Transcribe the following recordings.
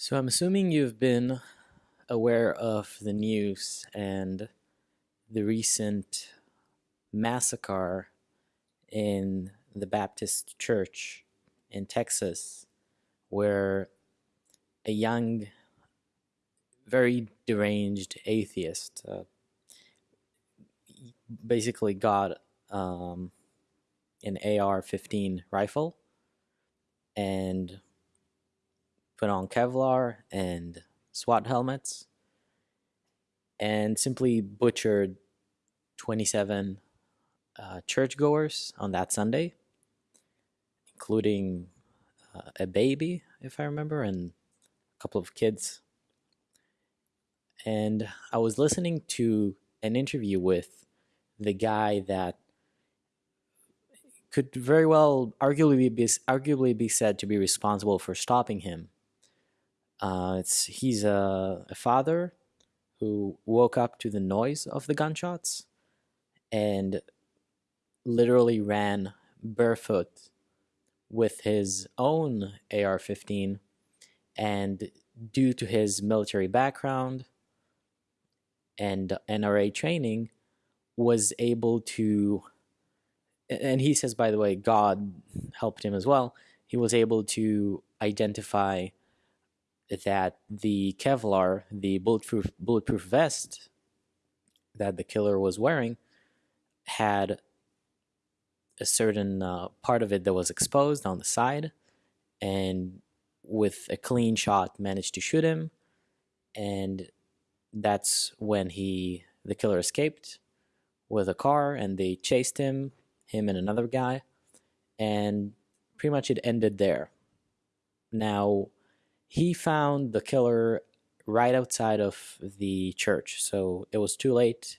So I'm assuming you've been aware of the news and the recent massacre in the Baptist Church in Texas, where a young, very deranged atheist uh, basically got um, an AR 15 rifle and put on Kevlar and SWAT helmets and simply butchered 27 uh, churchgoers on that Sunday, including uh, a baby, if I remember, and a couple of kids. And I was listening to an interview with the guy that could very well arguably be arguably be said to be responsible for stopping him. Uh, it's he's a, a father who woke up to the noise of the gunshots and literally ran barefoot with his own AR 15. And due to his military background and NRA training, was able to, and he says, by the way, God helped him as well. He was able to identify that the Kevlar, the bulletproof bulletproof vest that the killer was wearing, had a certain uh, part of it that was exposed on the side, and with a clean shot managed to shoot him, and that's when he the killer escaped with a car, and they chased him, him and another guy, and pretty much it ended there. Now he found the killer right outside of the church. So it was too late.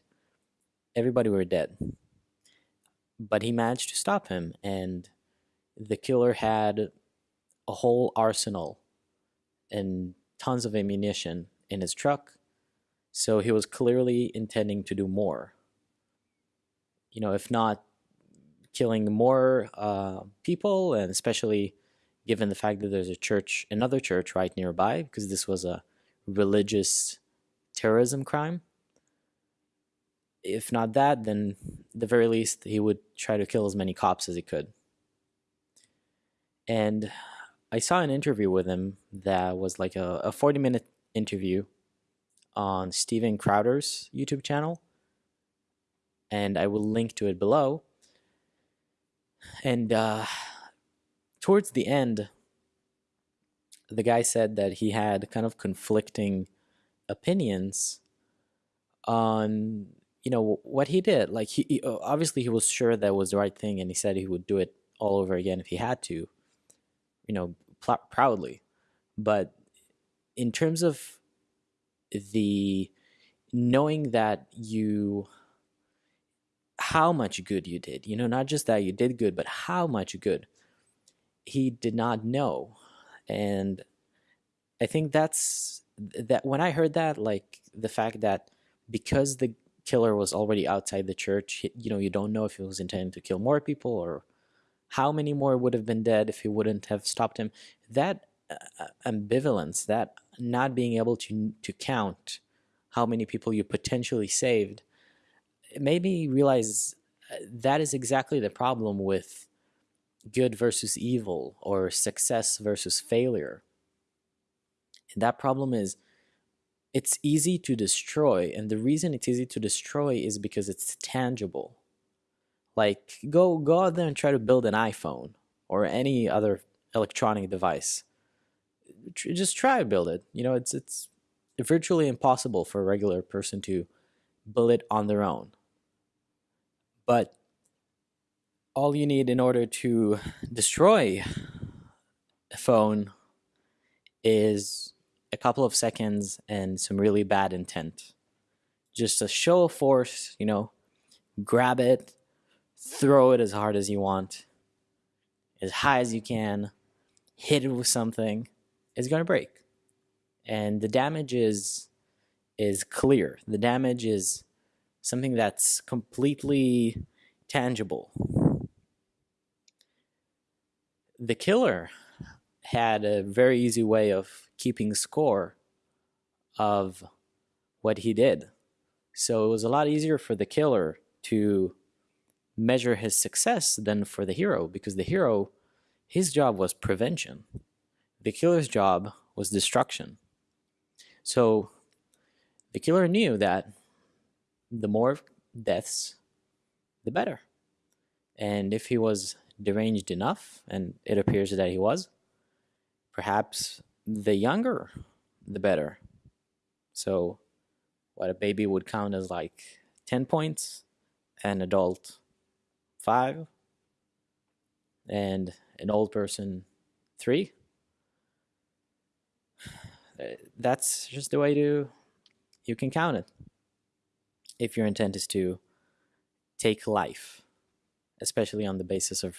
Everybody were dead. But he managed to stop him, and the killer had a whole arsenal and tons of ammunition in his truck. So he was clearly intending to do more. You know, if not killing more uh, people, and especially given the fact that there's a church, another church right nearby, because this was a religious terrorism crime. If not that, then the very least he would try to kill as many cops as he could. And I saw an interview with him that was like a, a 40 minute interview on Steven Crowder's YouTube channel. And I will link to it below. And uh, towards the end, the guy said that he had kind of conflicting opinions on you know what he did. Like he, he, obviously he was sure that was the right thing and he said he would do it all over again if he had to you know pl- proudly. But in terms of the knowing that you how much good you did you know not just that you did good but how much good he did not know. And i think that's that when i heard that like the fact that because the killer was already outside the church you know you don't know if he was intending to kill more people or how many more would have been dead if he wouldn't have stopped him that uh, ambivalence that not being able to to count how many people you potentially saved made me realize uh, that is exactly the problem with good versus evil or success versus failure. And that problem is it's easy to destroy. And the reason it's easy to destroy is because it's tangible. Like go go out there and try to build an iPhone or any other electronic device. Just try to build it. You know, it's it's virtually impossible for a regular person to build it on their own. But all you need in order to destroy a phone is a couple of seconds and some really bad intent. Just a show of force, you know, grab it, throw it as hard as you want, as high as you can, hit it with something, it's going to break. And the damage is is clear. The damage is something that's completely tangible the killer had a very easy way of keeping score of what he did. So it was a lot easier for the killer to measure his success than for the hero because the hero, his job was prevention. The killer's job was destruction. So the killer knew that the more deaths, the better. And if he was deranged enough, and it appears that he was, perhaps the younger, the better. So, what a baby would count as like 10 points, an adult 5, and an old person 3. Eh, that's just the way to you can count it. If your intent is to take life, especially on the basis of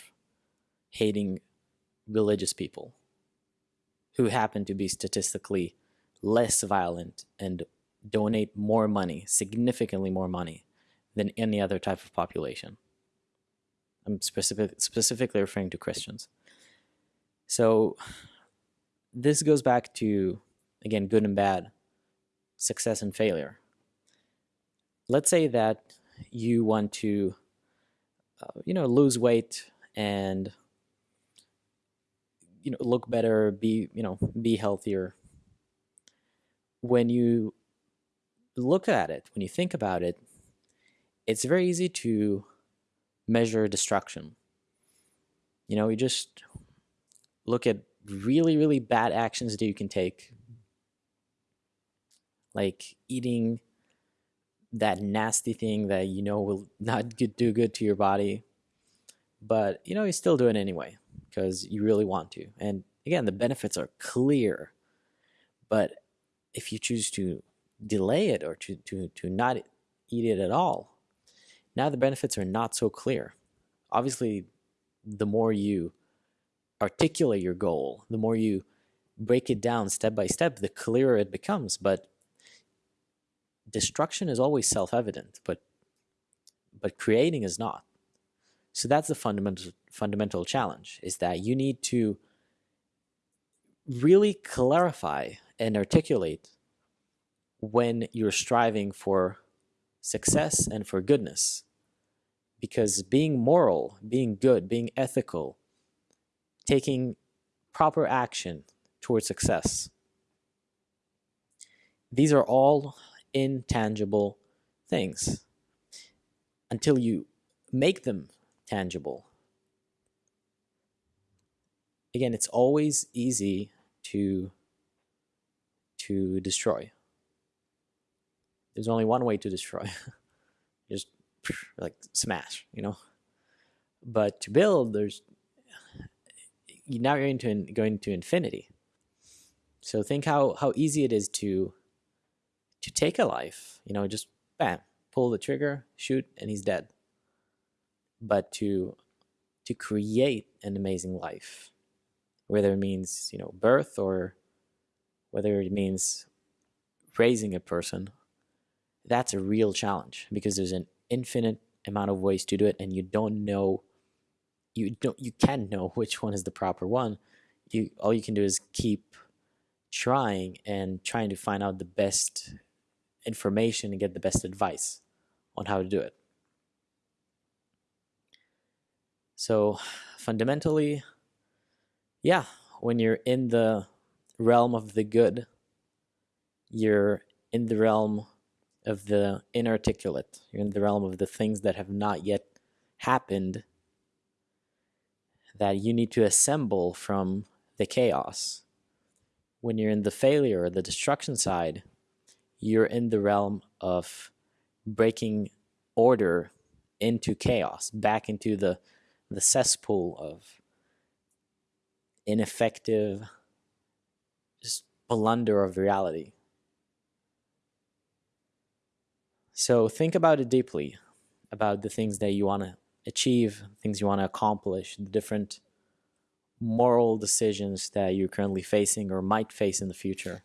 hating religious people who happen to be statistically less violent and donate more money, significantly more money, than any other type of population. I'm specific, specifically referring to Christians. So this goes back to, again, good and bad, success and failure. Let's say that you want to, uh, you know, lose weight and you know look better be you know be healthier. When you look at it when you think about it it's very easy to measure destruction. You know you just look at really really bad actions that you can take like eating that nasty thing that you know will not do good to your body but you know you still do it anyway because you really want to. And again, the benefits are clear. But if you choose to delay it or to, to, to not eat it at all, now the benefits are not so clear. Obviously, the more you articulate your goal, the more you break it down step by step, the clearer it becomes. But destruction is always self-evident, but but creating is not. So that's the fundamental fundamental challenge is that you need to really clarify and articulate when you're striving for success and for goodness. Because being moral, being good, being ethical, taking proper action towards success, these are all intangible things until you make them tangible. Again, it's always easy to to destroy. There's only one way to destroy. Just like smash, you know. But to build, there's now you're into going to infinity. So think how how easy it is to to take a life. You know, just bam, pull the trigger, shoot, and he's dead but to to create an amazing life whether it means you know birth or whether it means raising a person that's a real challenge because there's an infinite amount of ways to do it and you don't know you don't you can know which one is the proper one you all you can do is keep trying and trying to find out the best information and get the best advice on how to do it So fundamentally, yeah, when you're in the realm of the good, you're in the realm of the inarticulate. You're in the realm of the things that have not yet happened that you need to assemble from the chaos. When you're in the failure or the destruction side, you're in the realm of breaking order into chaos, back into the the cesspool of ineffective just blunder of reality. So think about it deeply about the things that you want to achieve, things you want to accomplish, the different moral decisions that you're currently facing or might face in the future.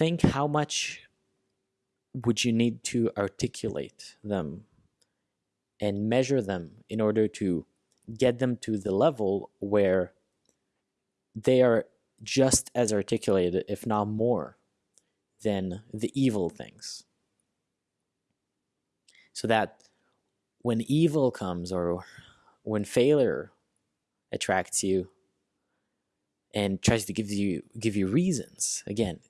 Think how much would you need to articulate them and measure them in order to get them to the level where they are just as articulated, if not more, than the evil things. So that when evil comes or when failure attracts you and tries to give you give you reasons again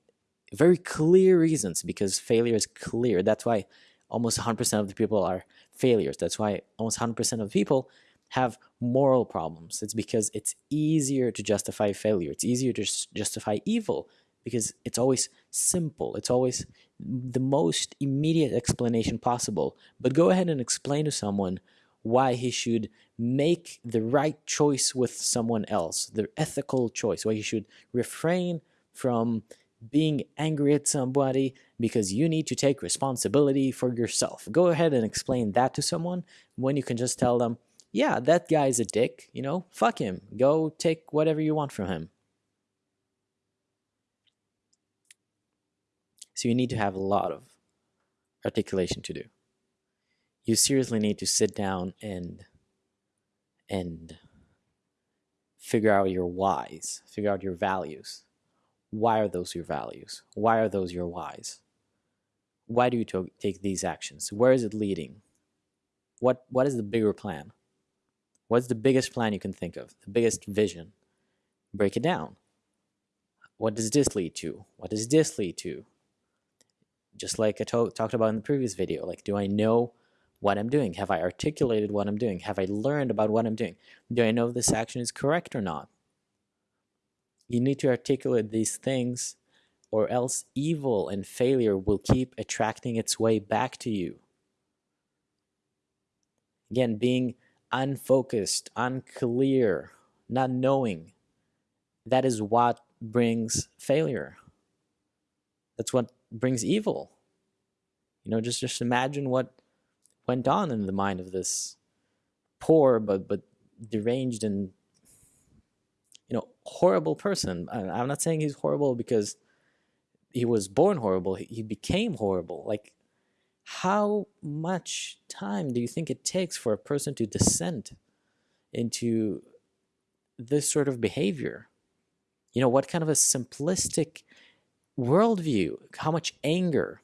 very clear reasons because failure is clear. That's why almost 100% of the people are failures. That's why almost 100% of people have moral problems. It's because it's easier to justify failure. It's easier to justify evil because it's always simple. It's always the most immediate explanation possible. But go ahead and explain to someone why he should make the right choice with someone else, the ethical choice, why he should refrain from being angry at somebody because you need to take responsibility for yourself. Go ahead and explain that to someone when you can just tell them, yeah, that guy's a dick, you know, fuck him. Go take whatever you want from him. So you need to have a lot of articulation to do you seriously need to sit down and and figure out your whys, figure out your values. Why are those your values? Why are those your whys? Why do you take these actions? Where is it leading? What what is the bigger plan? What's the biggest plan you can think of? The biggest vision? Break it down. What does this lead to? What does this lead to? Just like I talked about in the previous video, like do I know what I'm doing? Have I articulated what I'm doing? Have I learned about what I'm doing? Do I know if this action is correct or not? You need to articulate these things or else evil and failure will keep attracting its way back to you. Again, being unfocused, unclear, not knowing, that is what brings failure. That's what brings evil. You know, just, just imagine what went on in the mind of this poor but but deranged and you know horrible person. I'm not saying he's horrible because he was born horrible. He became horrible. Like how much time do you think it takes for a person to descend into this sort of behavior? You know, what kind of a simplistic worldview, how much anger,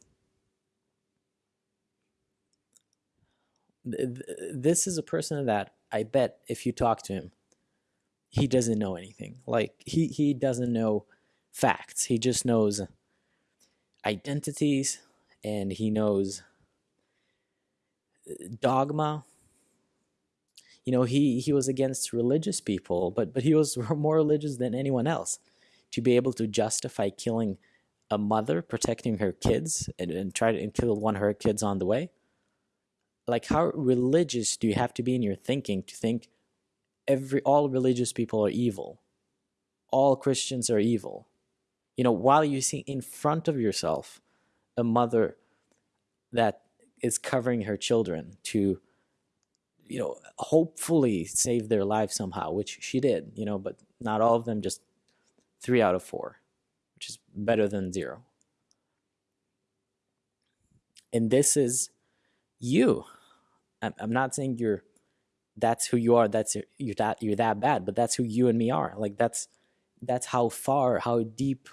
this is a person that I bet if you talk to him, he doesn't know anything. Like he he doesn't know facts. He just knows identities and he knows dogma. You know, he he was against religious people, but but he was more religious than anyone else. To be able to justify killing a mother, protecting her kids, and, and try to and kill one of her kids on the way like how religious do you have to be in your thinking to think every all religious people are evil. All christians are evil. You know while you see in front of yourself a mother that is covering her children to you know hopefully save their lives somehow which she did you know but not all of them just three out of four which is better than zero. And this is you. I'm, not saying you're that's who you are that's you're that you're that bad but that's who you and me are. Like that's that's how far how deep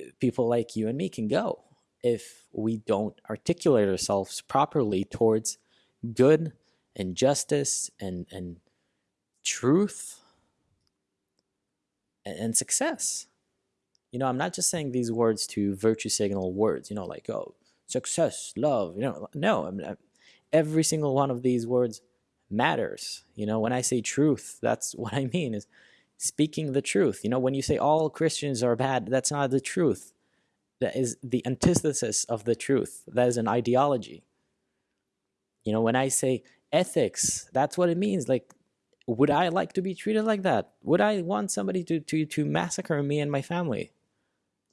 uh, people like you and me can go if we don't articulate ourselves properly towards good and justice and and truth and, and success. You know i'm not just saying these words to virtue signal words you know like oh success love you know no I'm, every single one of these words matters. You know, when I say truth, that's what I mean is speaking the truth. You know, when you say all Christians are bad, that's not the truth. That is the antithesis of the truth. That is an ideology. You know, when I say ethics, that's what it means. Like, would I like to be treated like that? Would I want somebody to, to, to massacre me and my family?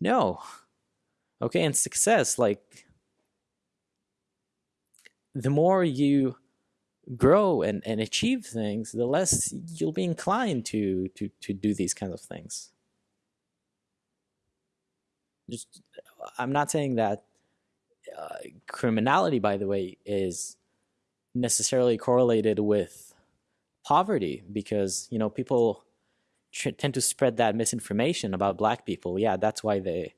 No. Okay, and success, like, the more you grow and, and achieve things, the less you'll be inclined to, to, to do these kinds of things. Just, I'm not saying that uh, criminality, by the way, is necessarily correlated with poverty because you know people tend to spread that misinformation about black people yeah that's why they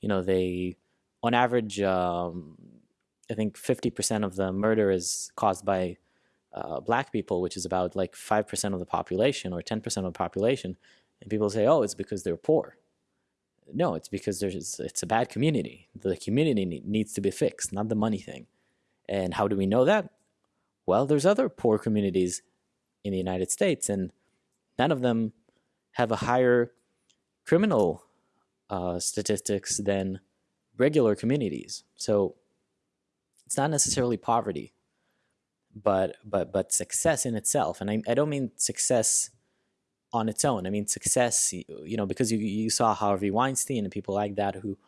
you know they on average um, i think 50% of the murder is caused by uh, black people which is about like 5% of the population or 10% of the population and people say oh it's because they're poor. No it's because there's it's a bad community. The community needs to be fixed not the money thing. And how do we know that? Well, there's other poor communities in the United States, and none of them have a higher criminal uh, statistics than regular communities. So it's not necessarily poverty, but but but success in itself. And I, I don't mean success on its own. I mean success, you know, because you you saw Harvey Weinstein and people like that who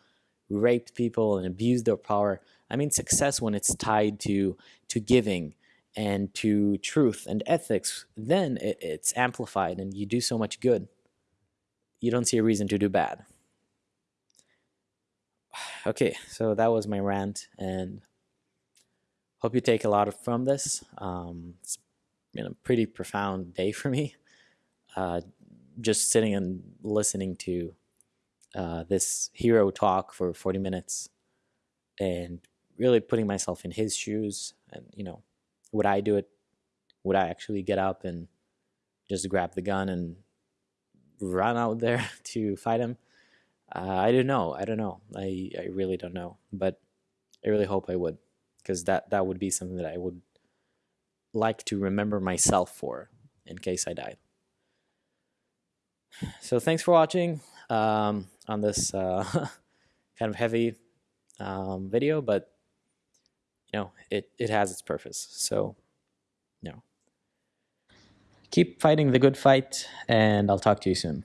raped people and abused their power. I mean success when it's tied to to giving and to truth and ethics, then it, it's amplified and you do so much good. You don't see a reason to do bad. Okay, so that was my rant, and hope you take a lot from this. Um, it's been a pretty profound day for me. Uh, just sitting and listening to uh, this hero talk for 40 minutes and really putting myself in his shoes and, you know, would I do it? Would I actually get up and just grab the gun and run out there to fight him? Uh, I don't know. I don't know. I, I really don't know. But I really hope I would, because that, that would be something that I would like to remember myself for in case I died. So thanks for watching um, on this uh, kind of heavy um, video, but you know, it, it has its purpose. So, you know, keep fighting the good fight, and I'll talk to you soon.